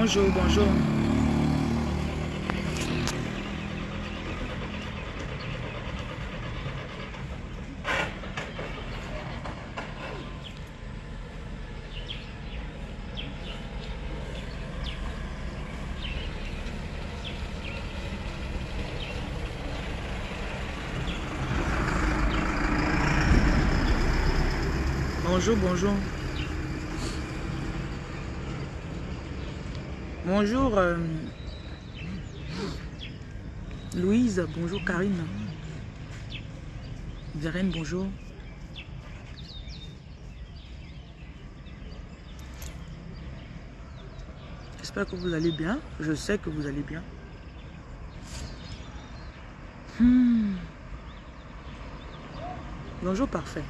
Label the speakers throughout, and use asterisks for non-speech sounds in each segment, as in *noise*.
Speaker 1: Bonjour, bonjour. Bonjour, bonjour. Bonjour euh, Louise, bonjour Karine. Vérène, bonjour. J'espère que vous allez bien. Je sais que vous allez bien. Hmm. Bonjour, parfait.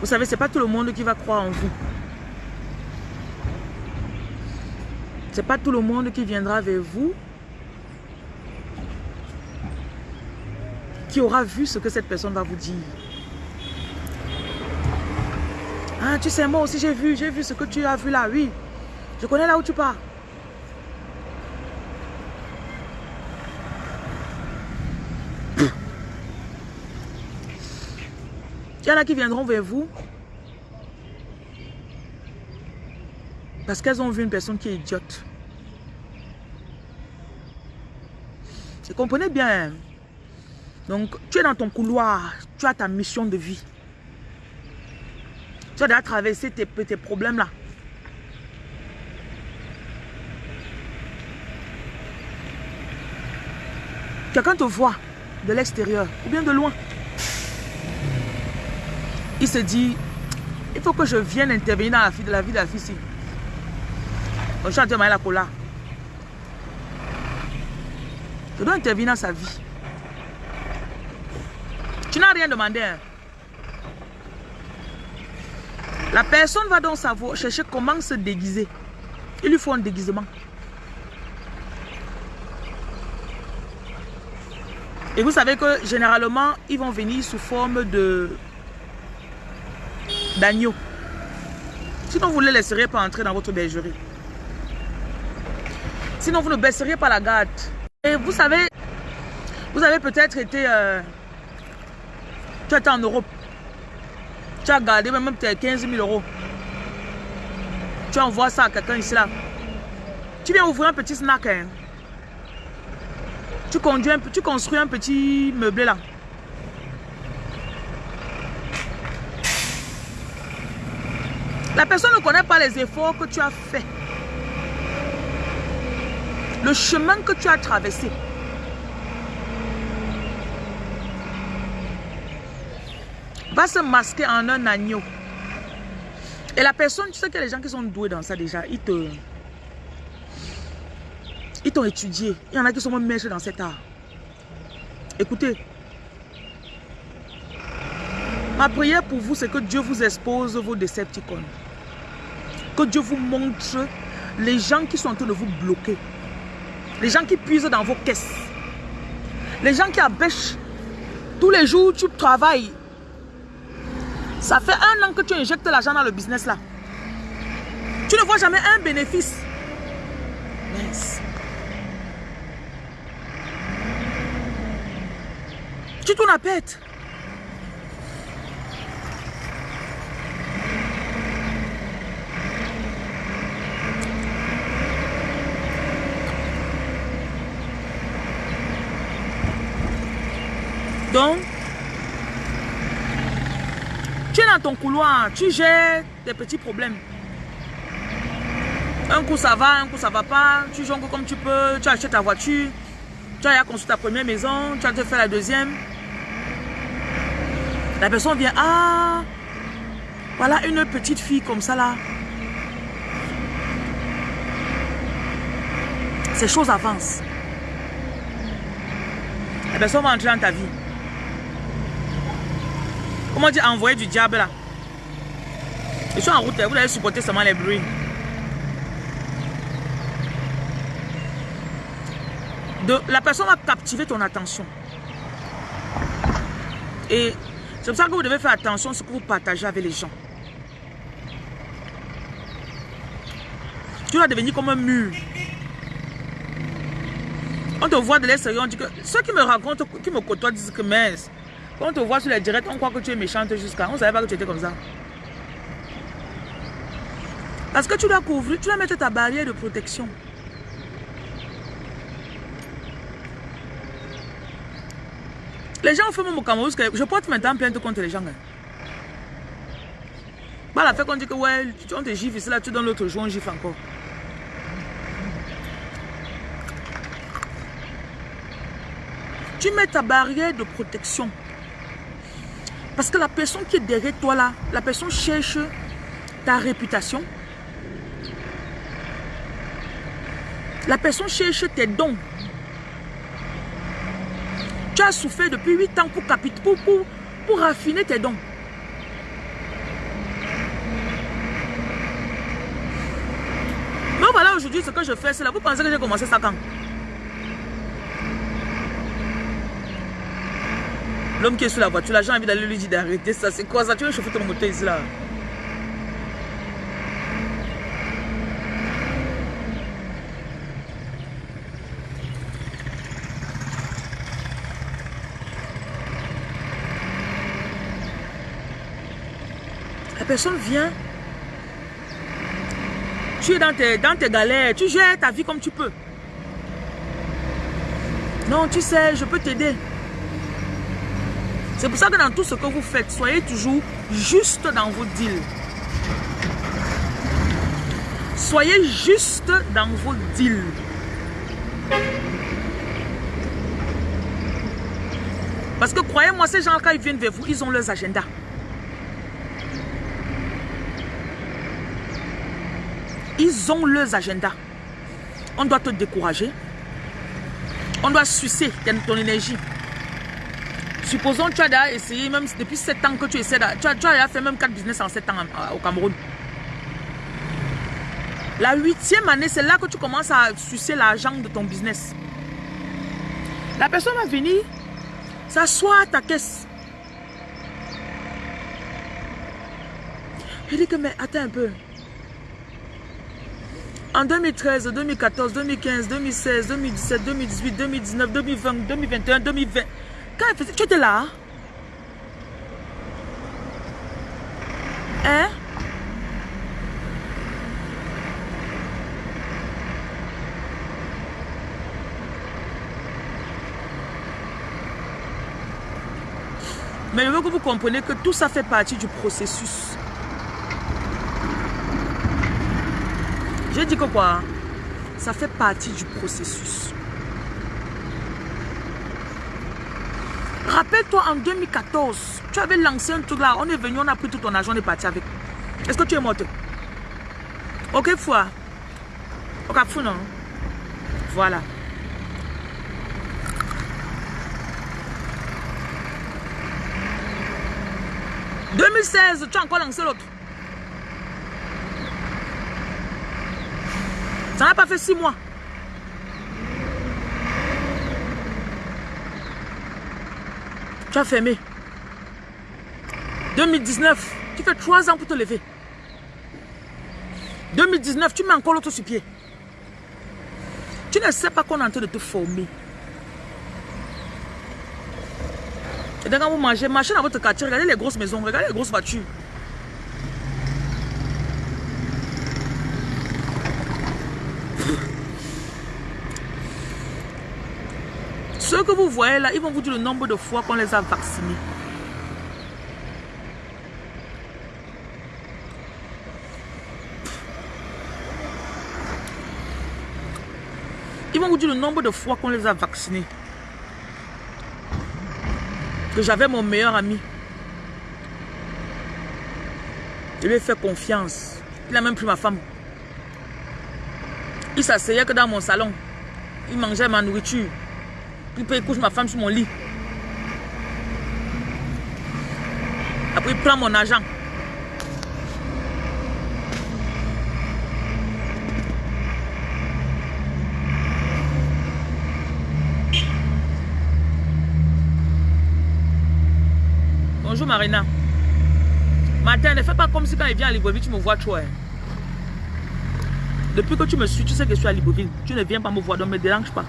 Speaker 1: Vous savez, c'est pas tout le monde qui va croire en vous. C'est pas tout le monde qui viendra vers vous qui aura vu ce que cette personne va vous dire. Ah, tu sais, moi aussi j'ai vu, j'ai vu ce que tu as vu là, oui. Je connais là où tu pars. Y qui viendront vers vous parce qu'elles ont vu une personne qui est idiote. Vous comprenez bien. Donc, tu es dans ton couloir, tu as ta mission de vie. Tu as déjà traversé tes, tes problèmes là. Quelqu'un te voit de l'extérieur ou bien de loin il se dit, il faut que je vienne intervenir dans la vie de la vie de la fille ici. Je suis la cola. Je dois intervenir dans sa vie. Tu n'as rien demandé. Hein. La personne va donc savoir, chercher comment se déguiser. Il lui faut un déguisement. Et vous savez que généralement, ils vont venir sous forme de d'agneau. Sinon, vous ne les laisseriez pas entrer dans votre bergerie. Sinon, vous ne baisseriez pas la garde. Et vous savez, vous avez peut-être été... Euh, tu en Europe. Tu as gardé même peut-être 15 000 euros. Tu envoies ça à quelqu'un ici là. Tu viens ouvrir un petit snack. Hein. Tu, tu construis un petit meublé là. La personne ne connaît pas les efforts que tu as fait. Le chemin que tu as traversé. Va se masquer en un agneau. Et la personne, tu sais que les gens qui sont doués dans ça déjà, ils te... Ils t'ont étudié. Il y en a qui sont même maîtres dans cet art. Écoutez. Ma prière pour vous, c'est que Dieu vous expose vos décepticons. Que Dieu vous montre les gens qui sont en train de vous bloquer. Les gens qui puisent dans vos caisses. Les gens qui abêchent. Tous les jours, tu travailles. Ça fait un an que tu injectes l'argent dans le business là. Tu ne vois jamais un bénéfice. Tu tournes à pète. Donc, tu es dans ton tu gères tes petits problèmes. Un coup ça va, un coup ça va pas, tu jongles comme tu peux, tu achètes ta voiture, tu as construit ta première maison, tu as fait la deuxième. La personne vient, ah, voilà une petite fille comme ça là. Ces choses avancent. La personne va entrer dans ta vie. Comment dire envoyer du diable là? Je suis en route, vous allez supporter seulement les bruits. La personne va captiver ton attention. Et c'est pour ça que vous devez faire attention à ce que vous partagez avec les gens. Tu vas devenir comme un mur. On te voit de l'extérieur, on dit que ceux qui me racontent, qui me côtoient disent que mince. Quand on te voit sur les directs, on croit que tu es méchante jusqu'à. On ne savait pas que tu étais comme ça. Parce que tu dois couvrir, tu dois mettre ta barrière de protection. Les gens font même au Cameroun, je porte maintenant plainte contre les gens. Hein. Bah, la fait qu'on dit que ouais, on te gifle ici, là, tu donnes l'autre jour, on gifle encore. Tu mets ta barrière de protection. Parce que la personne qui est derrière toi là, la personne cherche ta réputation. La personne cherche tes dons. Tu as souffert depuis 8 ans pour, pour, pour, pour raffiner tes dons. Mais voilà aujourd'hui ce que je fais, c'est là. Vous pensez que j'ai commencé ça quand? L'homme qui est sur la voiture, là, j'ai envie d'aller lui dire d'arrêter ça. C'est quoi ça? Tu veux chauffer ton moteur ici là? Personne vient. Tu es dans tes, dans tes galères. Tu gères ta vie comme tu peux. Non, tu sais, je peux t'aider. C'est pour ça que dans tout ce que vous faites, soyez toujours juste dans vos deals. Soyez juste dans vos deals. Parce que croyez-moi, ces gens, quand ils viennent vers vous, ils ont leurs agendas. Ils ont leurs agendas. On doit te décourager. On doit sucer ton énergie. Supposons que tu as déjà essayé, même depuis 7 ans que tu essaies, tu as, tu fait même 4 business en 7 ans au Cameroun. La huitième année, c'est là que tu commences à sucer l'argent de ton business. La personne va venir s'asseoir à ta caisse. Je dis que, mais attends un peu. En 2013, 2014, 2015, 2016, 2017, 2018, 2019, 2020, 2021, 2020, tu étais là Hein Mais je veux que vous compreniez que tout ça fait partie du processus. J'ai dit que quoi? Ça fait partie du processus. Rappelle-toi en 2014, tu avais lancé un truc là, on est venu, on a pris tout ton argent, on est parti avec. Est-ce que tu es morte? Ok, foi. Ok, fou, non? Voilà. « 2016, tu as encore lancé l'autre. Ça n'a pas fait six mois. Tu as fermé. 2019, tu fais trois ans pour te lever. 2019, tu mets encore l'autre sur pied. Tu ne sais pas qu'on est en train de te former. Et quand vous mangez, marchez dans votre quartier, regardez les grosses maisons, regardez les grosses voitures. Que vous voyez là, ils vont vous dire le nombre de fois qu'on les a vaccinés. Ils vont vous dire le nombre de fois qu'on les a vaccinés. Que j'avais mon meilleur ami. Je lui ai fait confiance. Il a même pris ma femme. Il s'asseyait que dans mon salon. Il mangeait ma nourriture. Puis il couche ma femme sur mon lit. Après, il prend mon argent. Bonjour Marina. Martin, ne fais pas comme si quand il vient à Libreville, tu me vois trop. Hein. Depuis que tu me suis, tu sais que je suis à Libreville. Tu ne viens pas me voir, donc ne me dérange pas.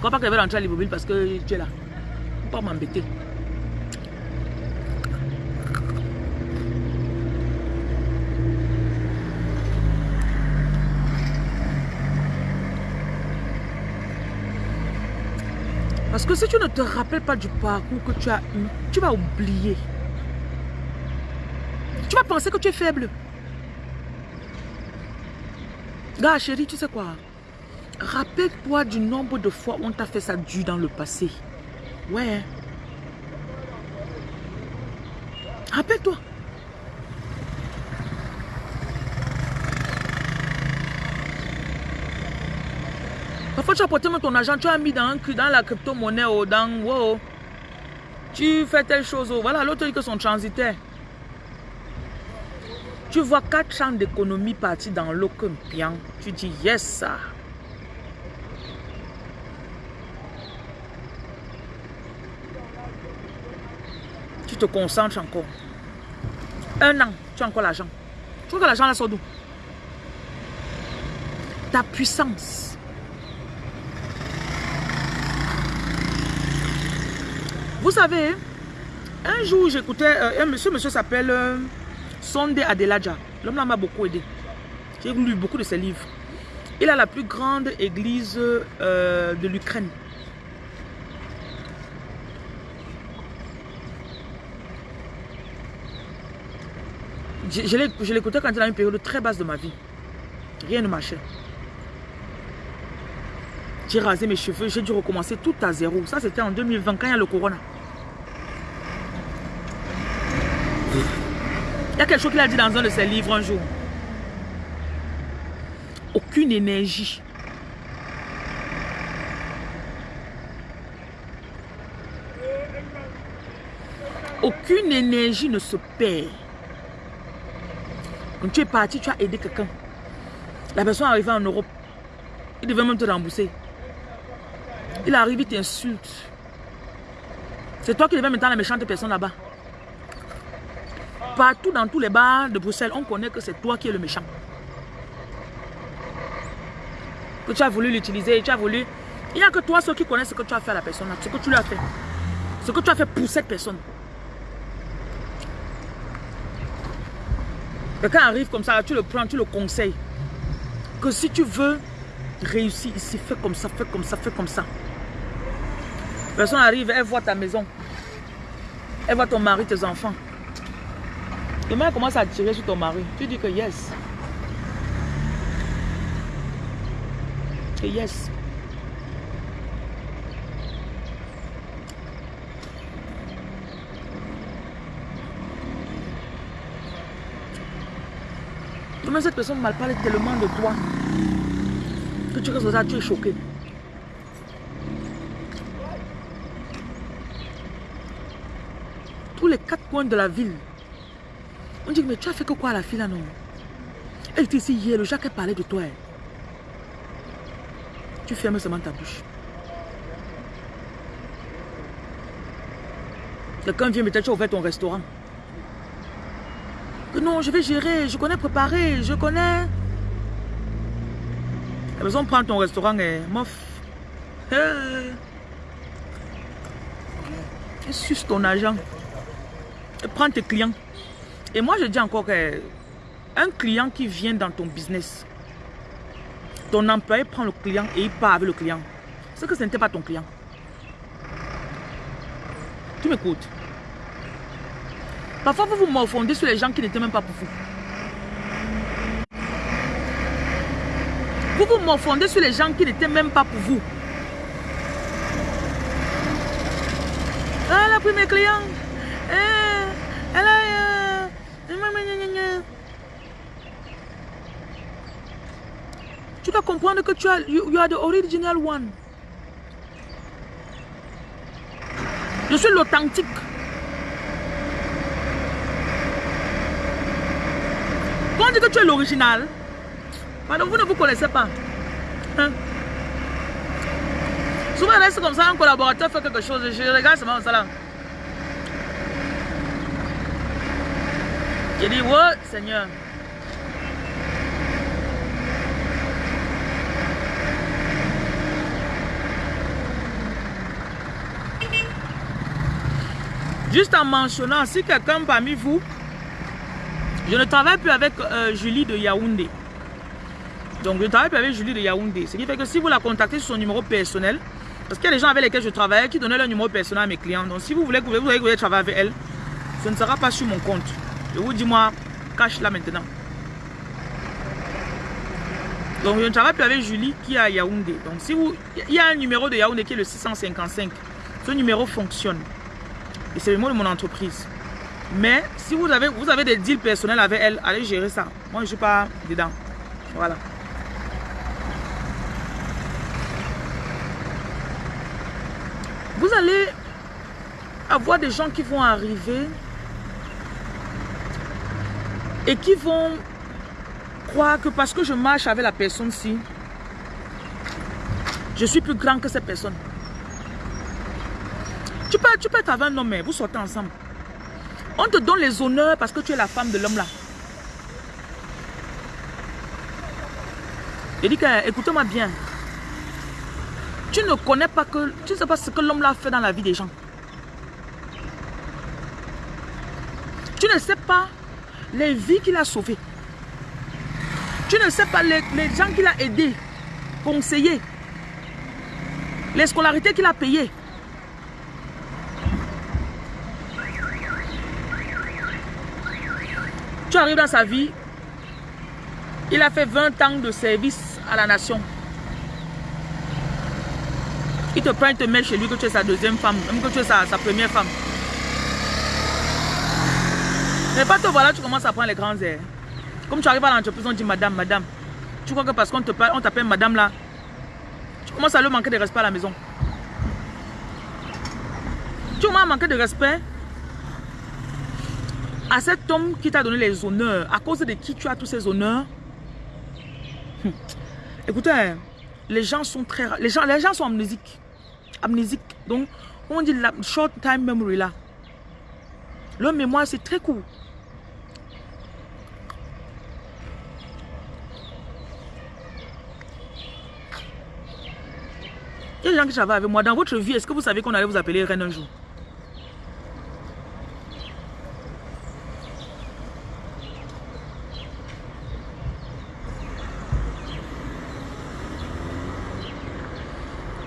Speaker 1: Je crois pas qu'elle va rentrer à Libreville parce que tu es là. Pas m'embêter. Parce que si tu ne te rappelles pas du parcours que tu as eu, tu vas oublier. Tu vas penser que tu es faible. Gars, chérie, tu sais quoi? Rappelle-toi du nombre de fois où on t'a fait ça dur dans le passé. Ouais. Rappelle-toi. Parfois, tu as porté ton argent, tu as mis dans, la crypto-monnaie ou dans... Wow, tu fais telle chose. Voilà, l'autre dit que son transitaire. Tu vois 4 ans d'économie partir dans l'eau comme bien. Tu dis yes, ça. Te concentres encore. Un an, tu as encore l'argent. Tu vois que l'argent là sort d'où? Ta puissance. Vous savez, un jour j'écoutais, euh, un monsieur, monsieur s'appelle... Euh, Sondé Adelaja. L'homme là m'a beaucoup aidé. J'ai lu beaucoup de ses livres. Il a la plus grande église euh, de l'Ukraine. Je, l'écoutais quand il a une période très basse de ma vie. Rien ne marchait. J'ai rasé mes cheveux, j'ai dû recommencer tout à zéro. Ça, c'était en 2020, quand il y a le corona. Il y a quelque chose qu'il a dit dans un de ses livres un jour. Aucune énergie. Aucune énergie ne se perd. Quand tu es parti, tu as aidé quelqu'un. La personne est arrivée en Europe. Il devait même te rembourser. Il arrive, il t'insulte. C'est toi qui devais mettre la méchante personne là-bas. Partout dans tous les bars de Bruxelles, on connaît que c'est toi qui es le méchant. Que tu as voulu l'utiliser, tu as voulu... Il n'y a que toi ceux qui connaissent ce que tu as fait à la personne, ce que tu lui as fait. Ce que tu as fait pour cette personne. Quelqu'un arrive comme ça, tu le prends, tu le conseilles. Que si tu veux réussir ici, fais comme ça, fais comme ça, fais comme ça. Personne arrive, elle voit ta maison. Elle voit ton mari, tes enfants. Demain, elle commence à tirer sur ton mari. Tu dis que yes. Que yes. Cette personne mal parle tellement de toi que tu restes là, tu es choqué. Tous les quatre coins de la ville, on dit, mais tu as fait que quoi à la fille là, non? Elle était ici hier, le Jacques a parlé de toi. Hein. Tu fermes seulement ta bouche. Quelqu'un vient, peut-être tu as ouvert ton restaurant. Non, je vais gérer, je connais préparer, je connais. La personne prend ton restaurant et mof. Suce ton argent. Elle prend tes clients. Et moi, je dis encore que un client qui vient dans ton business, ton employé prend le client et il part avec le client. C'est que ce n'était pas ton client. Tu m'écoutes? Parfois, vous vous morfondez sur les gens qui n'étaient même pas pour vous. Vous vous morfondez sur les gens qui n'étaient même pas pour vous. Elle a pris mes clients. Eh, elle a... Tu dois comprendre que tu as, you, are the original one. Je suis l'authentique. Dit que tu es l'original, pardon, vous ne vous connaissez pas. Hein? Souvent, c'est comme ça, un collaborateur fait quelque chose, je regarde seulement ça là. J'ai dit, ouais, Seigneur. Juste en mentionnant, si quelqu'un parmi vous, je ne travaille plus avec euh, Julie de Yaoundé. Donc, je ne travaille plus avec Julie de Yaoundé. Ce qui fait que si vous la contactez sur son numéro personnel, parce qu'il y a des gens avec lesquels je travaille qui donnaient leur numéro personnel à mes clients. Donc, si vous voulez que vous, voulez travailler avec elle, ce ne sera pas sur mon compte. Je vous dis, moi, cache là maintenant. Donc, je ne travaille plus avec Julie qui est à Yaoundé. Donc, si vous, il y a un numéro de Yaoundé qui est le 655. Ce numéro fonctionne. Et c'est le mot de mon entreprise. Mais si vous avez, vous avez des deals personnels avec elle, allez gérer ça. Moi, je ne suis pas dedans. Voilà. Vous allez avoir des gens qui vont arriver et qui vont croire que parce que je marche avec la personne-ci, je suis plus grand que cette personne. Tu peux, tu peux être avec un homme, mais vous sortez ensemble. On te donne les honneurs parce que tu es la femme de l'homme là. Il dit que, écoutez-moi bien. Tu ne connais pas que, tu sais pas ce que l'homme là fait dans la vie des gens. Tu ne sais pas les vies qu'il a sauvées. Tu ne sais pas les, les gens qu'il a aidés, conseillés, les scolarités qu'il a payées. Tu arrives dans sa vie, il a fait 20 ans de service à la nation. Il te prend, il te met chez lui que tu es sa deuxième femme, même que tu es sa, première femme. Mais pas te voilà, tu commences à prendre les grands airs. Comme tu arrives à l'entreprise, on dit madame, madame. Tu crois que parce qu'on t'appelle madame là, tu commences à lui manquer de respect à la maison. Tu à manquer de respect à cet homme qui t'a donné les honneurs, à cause de qui tu as tous ces honneurs? Hum. Écoutez, les gens sont très les gens, les gens sont amnésiques. Amnésiques. Donc, on dit la short time memory là. Leur mémoire, c'est très court. Il y a des gens qui travaillent avec moi. Dans votre vie, est-ce que vous savez qu'on allait vous appeler reine un jour?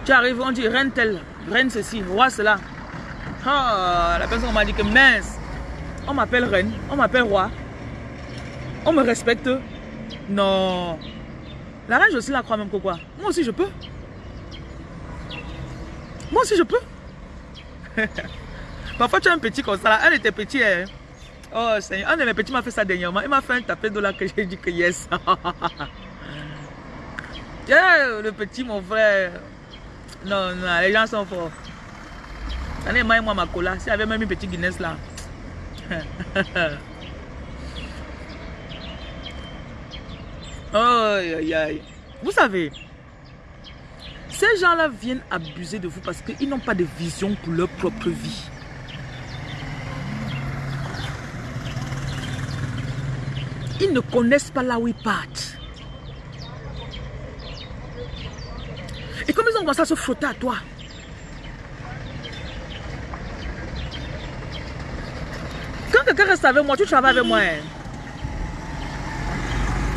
Speaker 1: Tu arrives, on dit reine telle, reine ceci, roi cela. Ah, la personne m'a dit que mince, on m'appelle reine, on m'appelle roi. On me respecte. Non. La reine, aussi la crois même que quoi? Moi aussi, je peux. Moi aussi, je peux. *laughs* Parfois, tu as un petit comme ça. Là. Elle était petite. Hein. Oh Seigneur, un de mes petits m'a fait ça dernièrement. Il m'a fait un tapé de là que j'ai dit que yes. *laughs* yeah, le petit, mon frère. Non, non, les gens sont forts. J'en ai moi ma cola. S'il y avait même une petite Guinness là. *laughs* oh, aïe, aïe. Vous savez, ces gens-là viennent abuser de vous parce qu'ils n'ont pas de vision pour leur propre vie. Ils ne connaissent pas là où ils partent. Comme ils ont commencé à se frotter à toi, quand quelqu'un reste avec moi, tu travailles avec moi. Hein?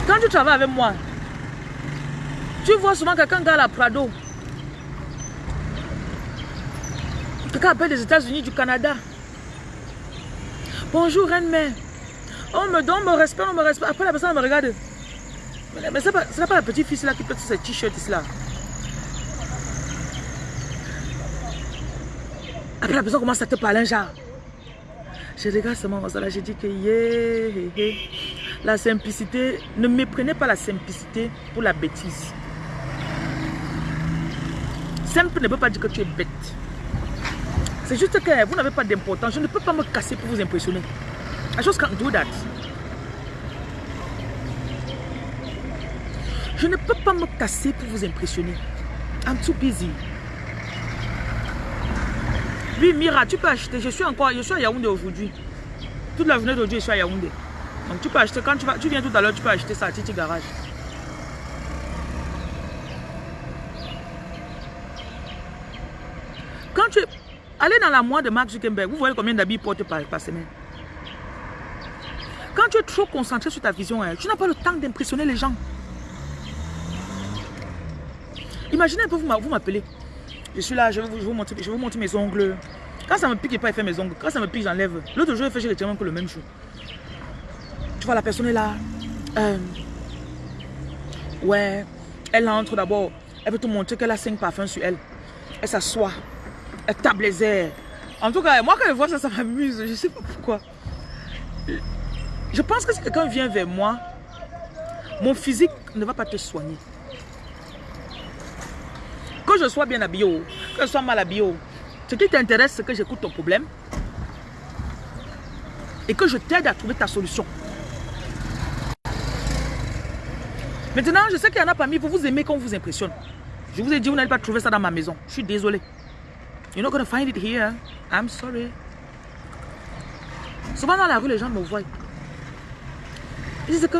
Speaker 1: Quand tu travailles avec moi, tu vois souvent quelqu'un dans la Prado. Quelqu'un appelle des États-Unis, du Canada. Bonjour, reine-mère. On me donne mon respect, on me respecte. Après, la personne me regarde. Mais ce n'est pas, pas, la petite fille là qui porte ce t-shirt là. Après, la personne commence à te parler, genre. Je regarde seulement ça là, je dis que yeah, la simplicité, ne méprenez pas la simplicité pour la bêtise. Simple ne veut pas dire que tu es bête. C'est juste que vous n'avez pas d'importance. Je ne peux pas me casser pour vous impressionner. I just can't do that. Je ne peux pas me casser pour vous impressionner. I'm too busy. Oui, Mira, tu peux acheter. Je suis encore, je suis à Yaoundé aujourd'hui. Toute la journée d'aujourd'hui, je suis à Yaoundé. Donc tu peux acheter, quand tu, vas, tu viens tout à l'heure, tu peux acheter ça à Titi Garage. Quand tu... Allez dans la moire de Mark Zuckerberg, vous voyez combien d'habits porte par, par semaine? Quand tu es trop concentré sur ta vision, hein, tu n'as pas le temps d'impressionner les gens. Imaginez un peu, vous m'appelez. Je suis là, je vais vous, montrer, je mes ongles. Quand ça me pique, il pas fait mes ongles. Quand ça me pique, j'enlève. L'autre jour, je fais chez que le même jour. Tu vois, la personne est là. Euh, ouais. Elle entre d'abord. Elle veut te montrer qu'elle a cinq parfums sur elle. Elle s'assoit. Elle tape les airs. En tout cas, moi, quand je vois ça, ça m'amuse. Je ne sais pas pourquoi. Je pense que si quelqu'un vient vers moi, mon physique ne va pas te soigner. Je sois bien habillé, que je sois mal habillé, ce qui t'intéresse, c'est que j'écoute ton problème et que je t'aide à trouver ta solution. Maintenant, je sais qu'il y en a parmi vous, vous aimez qu'on vous impressionne. Je vous ai dit, vous n'allez pas trouver ça dans ma maison. Je suis désolé. You're not going to find it here. I'm sorry. Souvent dans la rue, les gens me voient. Ils disent que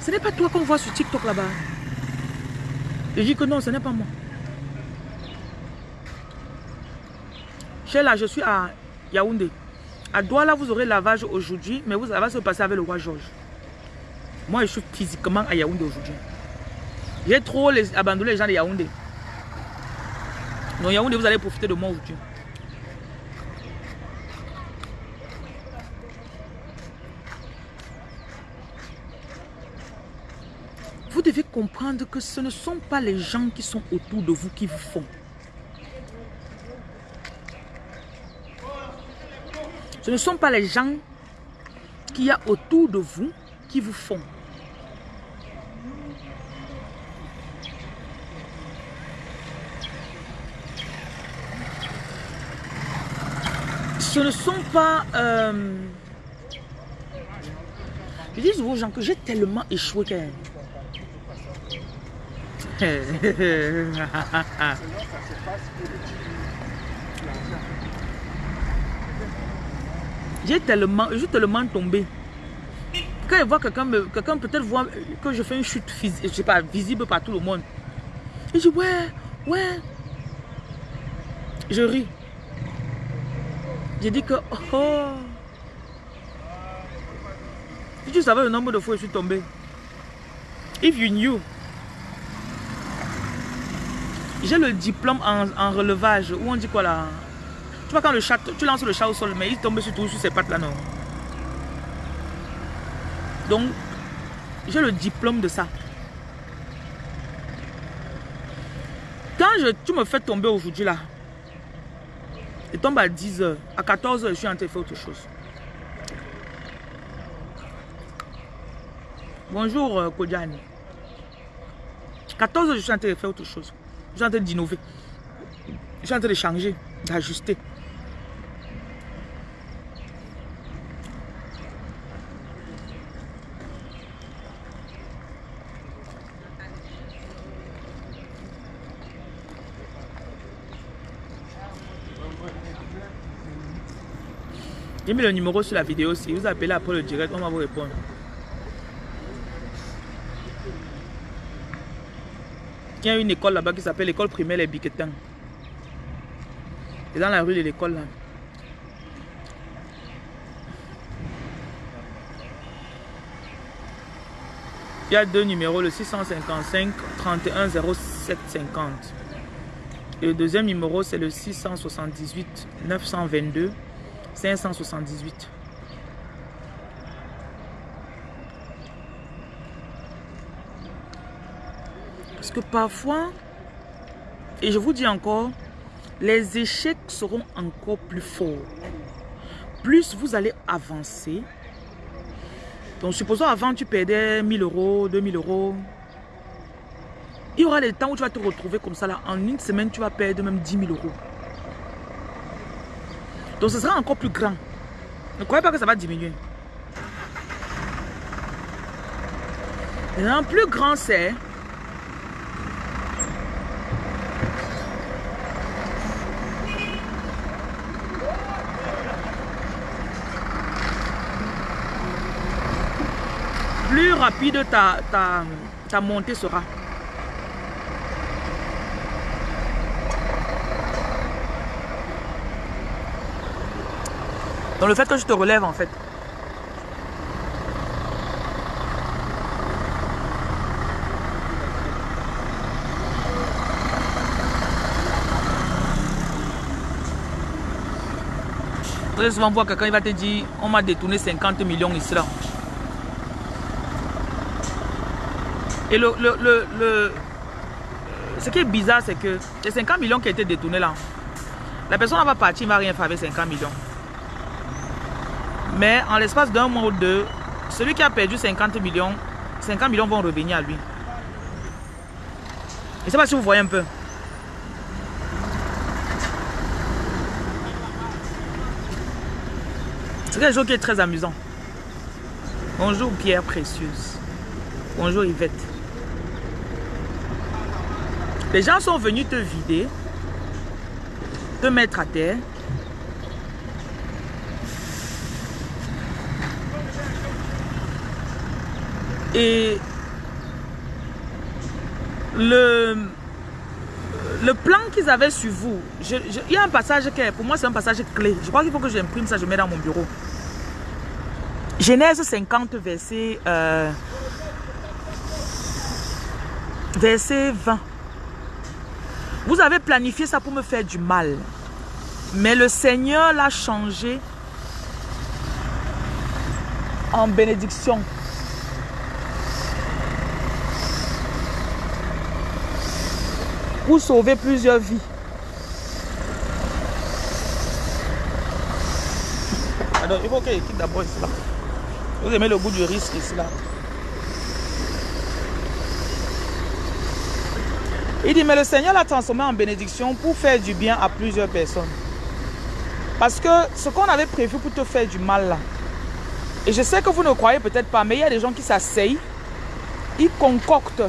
Speaker 1: ce n'est pas toi qu'on voit sur TikTok là-bas. Je dis que non, ce n'est pas moi. Là, je suis à Yaoundé. À Douala, vous aurez lavage aujourd'hui, mais vous, ça va se passer avec le roi Georges. Moi, je suis physiquement à Yaoundé aujourd'hui. J'ai trop les, abandonné les gens de Yaoundé. Donc Yaoundé, vous allez profiter de moi aujourd'hui. Vous devez comprendre que ce ne sont pas les gens qui sont autour de vous qui vous font. Ce ne sont pas les gens qu'il y a autour de vous qui vous font. Ce ne sont pas... Euh, je dis aux gens que j'ai tellement échoué qu'elle... *laughs* Tellement, je tellement tombé. Quand il voit quelqu'un, quelqu'un peut-être voit que je fais une chute je sais pas, visible par tout le monde. Je dis, ouais, ouais. Je ris. J'ai dit que, oh. Si tu savais le nombre de fois où je suis tombé. If you knew. J'ai le diplôme en, en relevage, où on dit quoi là? Tu vois quand le chat, tu lances le chat au sol, mais il tombe surtout sur ses pattes là, non. Donc, j'ai le diplôme de ça. Quand je, tu me fais tomber aujourd'hui là, je tombe à 10 h à 14 h je suis en train de faire autre chose. Bonjour euh, Kodjani. 14 h je suis en train de faire autre chose. Je suis en train d'innover. Je suis en train de changer, d'ajuster. J'ai mis le numéro sur la vidéo. Si vous appelez après le direct, on va vous répondre. Il y a une école là-bas qui s'appelle l'école primaire Les Biquetins. C'est dans la rue de l'école là. Il y a deux numéros, le 655 31 07 50. Et le deuxième numéro, c'est le 678 922 578. Parce que parfois, et je vous dis encore, les échecs seront encore plus forts. Plus vous allez avancer. Donc, supposons avant, tu perdais 1000 euros, 2000 euros. Il y aura des temps où tu vas te retrouver comme ça. Là. En une semaine, tu vas perdre même 10 000 euros. Donc ce sera encore plus grand. Ne croyez pas que ça va diminuer. Plus grand c'est plus rapide ta, ta, ta montée sera. Dans le fait que je te relève en fait. Très souvent, voir quelqu'un, il va te dire, on m'a détourné 50 millions ici là. Et le, le, le, le ce qui est bizarre, c'est que les 50 millions qui ont été détournés là, la personne va partir, il ne va rien faire avec 50 millions. Mais en l'espace d'un mois ou deux, celui qui a perdu 50 millions, 50 millions vont revenir à lui. Je ne sais pas si vous voyez un peu. C'est quelque chose qui est très amusant. Bonjour Pierre Précieuse. Bonjour Yvette. Les gens sont venus te vider, te mettre à terre. Et le, le plan qu'ils avaient sur vous, il y a un passage qui est, pour moi c'est un passage clé. Je crois qu'il faut que j'imprime ça, je mets dans mon bureau. Genèse 50, verset, euh, verset 20. Vous avez planifié ça pour me faire du mal. Mais le Seigneur l'a changé en bénédiction. Sauver plusieurs vies. Alors, il faut qu'il quitte d'abord ici là. Vous aimez le goût du risque ici là. Il dit, mais le Seigneur l'a transformé en bénédiction pour faire du bien à plusieurs personnes. Parce que ce qu'on avait prévu pour te faire du mal là, et je sais que vous ne croyez peut-être pas, mais il y a des gens qui s'asseyent, ils concoctent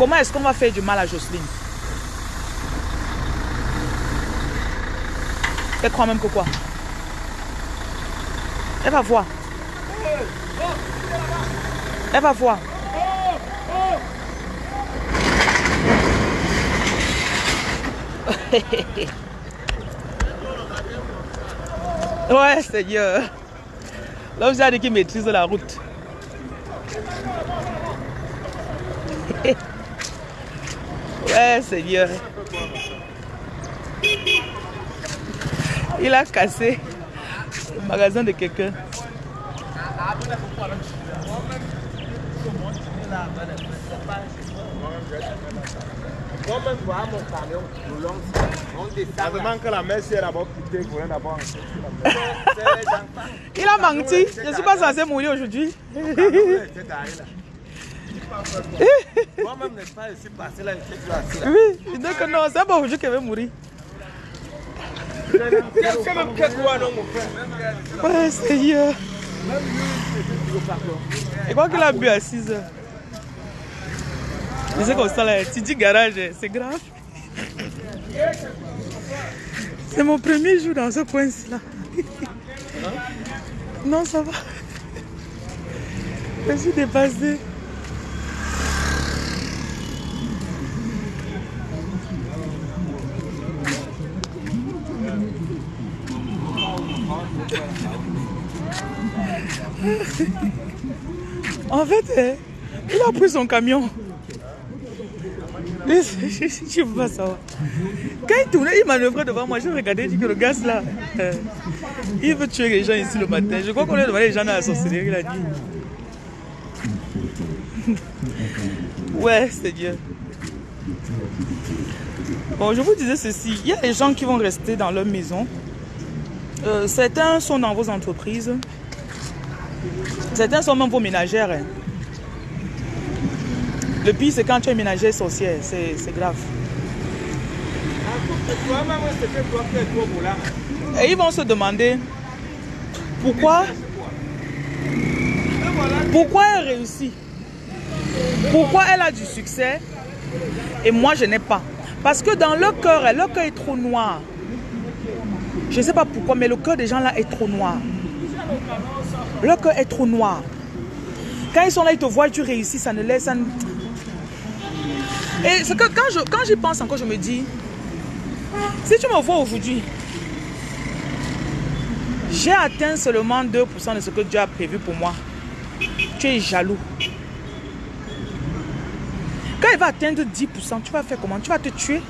Speaker 1: Comment est-ce qu'on va faire du mal à Jocelyne? Elle croit même que quoi? Elle va voir. Elle va voir. *laughs* ouais, Seigneur. L'homme dit qu'il maîtrise la route. Ouais, Seigneur. Il a cassé le magasin de quelqu'un. *laughs* Il a menti. Je ne suis pas censé mourir aujourd'hui. Moi-même, n'est pas, je suis passé là, je suis assis là. Oui, donc non, c'est pas aujourd'hui qu'elle va mourir. Ouais, Seigneur. Et quoi qu'il a bu à 6 heures? Je sais comme ça là, tu dis garage, c'est grave. C'est mon premier jour dans ce coin-ci là. Non, ça va. Je suis dépassée. En fait, hein, il a pris son camion. Je ne veux pas savoir. Quand il tournait, il manœuvrait devant moi. Je regardais, je dis que le gaz là, euh, il veut tuer les gens ici le matin. Je crois qu'on est devant les gens dans la sorcellerie, il a dit. Ouais, c'est Dieu. Bon, je vous disais ceci. Il y a des gens qui vont rester dans leur maison. Euh, certains sont dans vos entreprises. Certains sont même vos ménagères. Hein. Le pire, c'est quand tu es ménagère sorcière. C'est grave. Et ils vont se demander pourquoi pourquoi elle réussit? Pourquoi elle a du succès et moi je n'ai pas? Parce que dans leur cœur, leur cœur est trop noir. Je ne sais pas pourquoi, mais le cœur des gens là est trop noir. Leur cœur est trop noir. Quand ils sont là, ils te voient, tu réussis, ça ne laisse... Et c'est que quand j'y quand pense encore, je me dis, si tu me vois aujourd'hui, j'ai atteint seulement 2% de ce que Dieu a prévu pour moi. Tu es jaloux. Quand il va atteindre 10%, tu vas faire comment? Tu vas te tuer?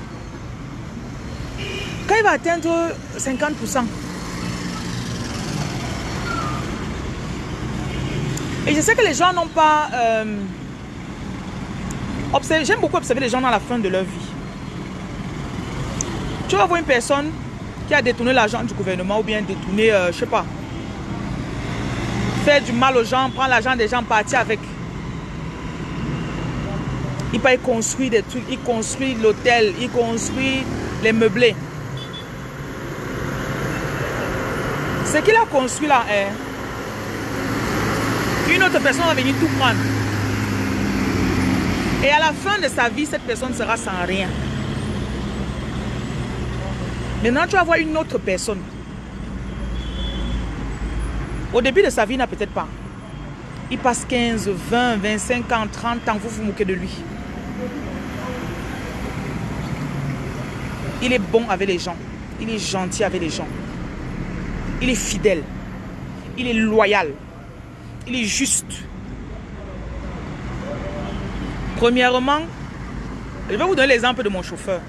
Speaker 1: Quand il va atteindre 50%, et je sais que les gens n'ont pas... Euh, J'aime beaucoup observer les gens dans la fin de leur vie. Tu vas voir une personne qui a détourné l'argent du gouvernement ou bien détourné, je euh, je sais pas, faire du mal aux gens, prendre l'argent des gens, partir avec. Il peut construire des trucs, il construit l'hôtel, il construit les meublés. Ce qu'il a construit là est une autre personne va venir tout prendre. Et à la fin de sa vie, cette personne sera sans rien. Maintenant, tu vas voir une autre personne. Au début de sa vie, il n'a peut-être pas. Il passe 15, 20, 25 ans, 30 ans, vous vous moquez de lui. Il est bon avec les gens. Il est gentil avec les gens. Il est fidèle. Il est loyal. Il est juste. Premièrement, je vais vous donner l'exemple de mon chauffeur.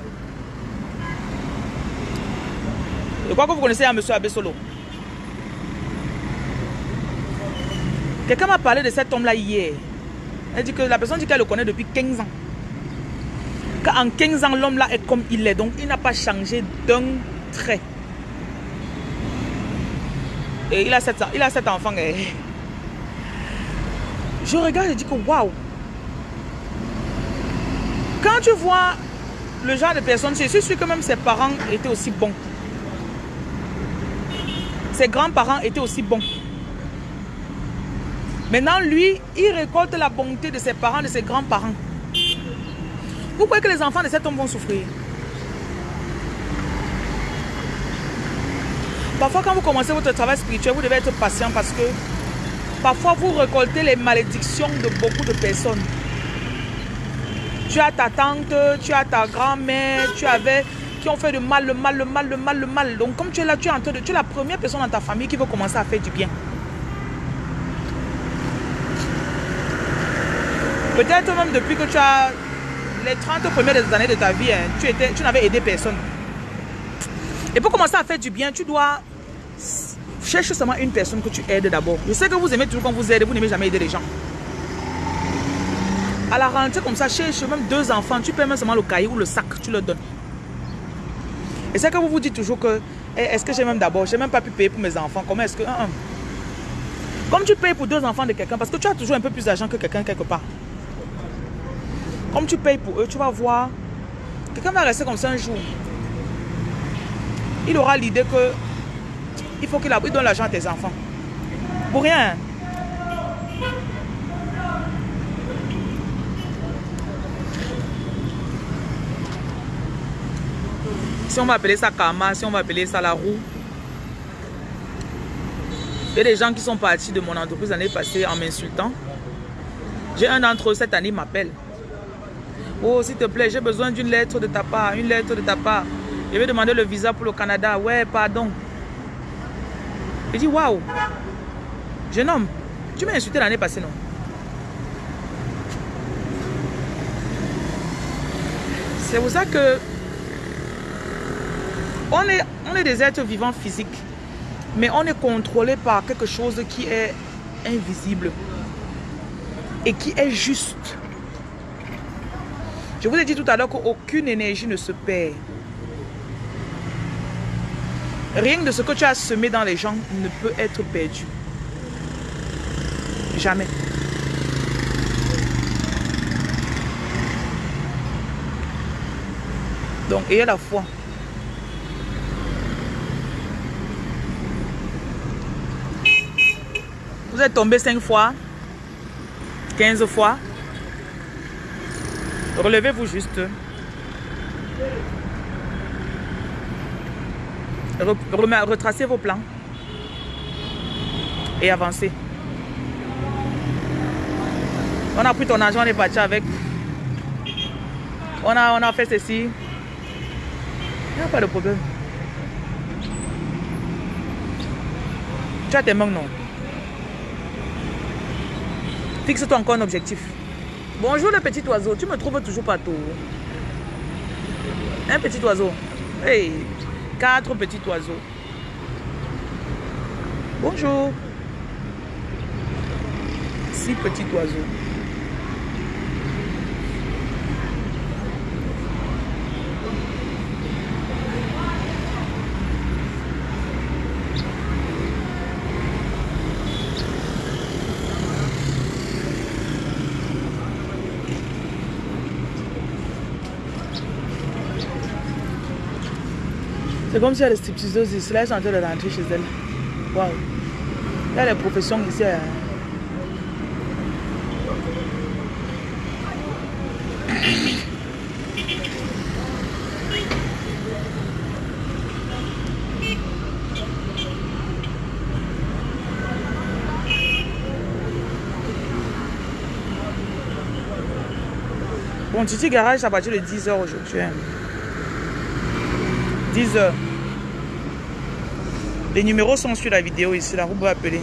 Speaker 1: Je crois que vous connaissez un monsieur Abesolo. Quelqu'un m'a parlé de cet homme-là hier. Elle dit que la personne dit qu'elle le connaît depuis 15 ans. Qu'en 15 ans, l'homme-là est comme il est. Donc, il n'a pas changé d'un trait. Et il a sept, il a enfants. Je regarde et dis que waouh. Quand tu vois le genre de personne, c'est sûr que même ses parents étaient aussi bons. Ses grands-parents étaient aussi bons. Maintenant, lui, il récolte la bonté de ses parents, de ses grands-parents. Vous croyez que les enfants de cet homme vont souffrir? Parfois, quand vous commencez votre travail spirituel, vous devez être patient parce que parfois, vous récoltez les malédictions de beaucoup de personnes. Tu as ta tante, tu as ta grand-mère, tu avais qui ont fait le mal, le mal, le mal, le mal, le mal. Donc comme tu es là, tu es en train de... Tu es la première personne dans ta famille qui veut commencer à faire du bien. Peut-être même depuis que tu as les 30 premières années de ta vie, hein, tu, tu n'avais aidé personne. Et pour commencer à faire du bien, tu dois chercher seulement une personne que tu aides d'abord. Je sais que vous aimez toujours quand vous aidez, vous n'aimez jamais aider les gens. À la rentrée comme ça, cherche même deux enfants, tu paies même seulement le cahier ou le sac, tu leur donnes. Et c'est que vous vous dites toujours que, eh, est-ce que j'ai même d'abord, j'ai même pas pu payer pour mes enfants. Comment est-ce que... Hein, hein. Comme tu payes pour deux enfants de quelqu'un, parce que tu as toujours un peu plus d'argent que quelqu'un quelque part. Comme tu payes pour eux, tu vas voir, quelqu'un va rester comme ça un jour. Il aura l'idée que il faut qu'il donne l'argent à tes enfants. Pour rien. Si on va appeler ça karma, si on va appeler ça la roue. Il y a des gens qui sont partis de mon entreprise l'année passée en m'insultant. J'ai un d'entre eux cette année m'appelle. Oh, s'il te plaît, j'ai besoin d'une lettre de ta part, une lettre de ta part. Je vais demander le visa pour le Canada. Ouais, pardon. Je dis, waouh. Jeune homme, tu m'as insulté l'année passée, non? C'est pour ça que on est, on est des êtres vivants physiques, mais on est contrôlé par quelque chose qui est invisible et qui est juste. Je vous ai dit tout à l'heure qu'aucune énergie ne se perd. Rien de ce que tu as semé dans les gens ne peut être perdu. Jamais. Donc, ayez la foi. Vous êtes tombé 5 fois, 15 fois. Relevez-vous juste. Retracez vos plans. et avancer. On a pris ton argent, on est parti avec. On a, on a fait ceci. Il n'y a pas de problème. Tu as tes mains, non? Fixe-toi encore un objectif. Bonjour le petit oiseau, tu me trouves toujours pas tout. Un petit oiseau. Hey, quatre petits oiseaux. Bonjour. Six petits oiseaux. comme si elle était stripteaseuses ici. Là, elles sont en train de rentrer chez elle. Waouh. Il y a les professions ici. Hein. Bon, Titi Garage, à partir de 10h aujourd'hui. Hein. 10h. Les numéros sont sur la vidéo ici, là, vous pouvez appeler.